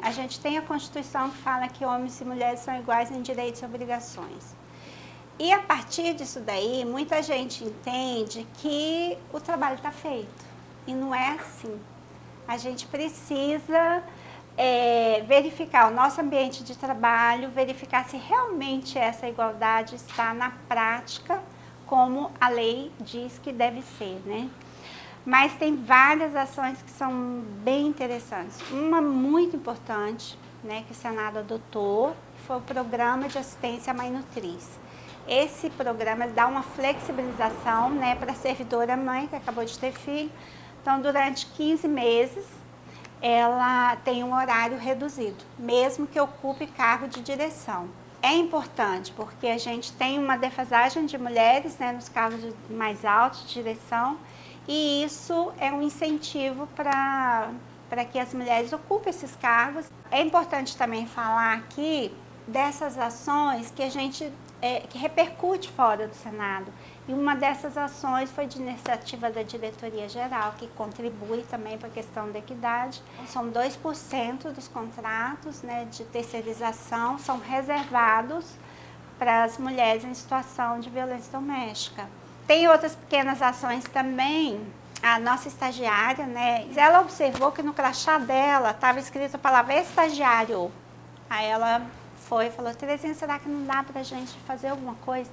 A gente tem a Constituição que fala que homens e mulheres são iguais em direitos e obrigações. E a partir disso daí, muita gente entende que o trabalho está feito. E não é assim. A gente precisa é, verificar o nosso ambiente de trabalho, verificar se realmente essa igualdade está na prática, como a lei diz que deve ser, né? Mas tem várias ações que são bem interessantes. Uma muito importante, né, que o Senado adotou, foi o Programa de Assistência à Mãe Nutriz. Esse programa dá uma flexibilização né, para a servidora mãe que acabou de ter filho. Então, durante 15 meses, ela tem um horário reduzido, mesmo que ocupe cargo de direção. É importante porque a gente tem uma defasagem de mulheres né, nos cargos mais altos de direção e isso é um incentivo para que as mulheres ocupem esses cargos. É importante também falar aqui dessas ações que a gente é, que repercute fora do Senado. E uma dessas ações foi de iniciativa da Diretoria Geral, que contribui também para a questão da equidade. São 2% dos contratos né, de terceirização são reservados para as mulheres em situação de violência doméstica. Tem outras pequenas ações também. A nossa estagiária, né? Ela observou que no crachá dela estava escrito a palavra estagiário. Aí ela foi e falou, Terezinha, será que não dá para a gente fazer alguma coisa?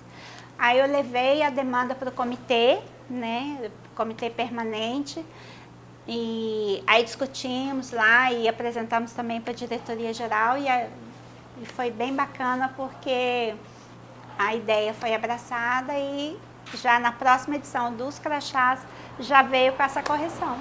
Aí eu levei a demanda para o comitê, né? Comitê permanente. E aí discutimos lá e apresentamos também para a diretoria geral e, a, e foi bem bacana porque a ideia foi abraçada e já na próxima edição dos crachás já veio com essa correção.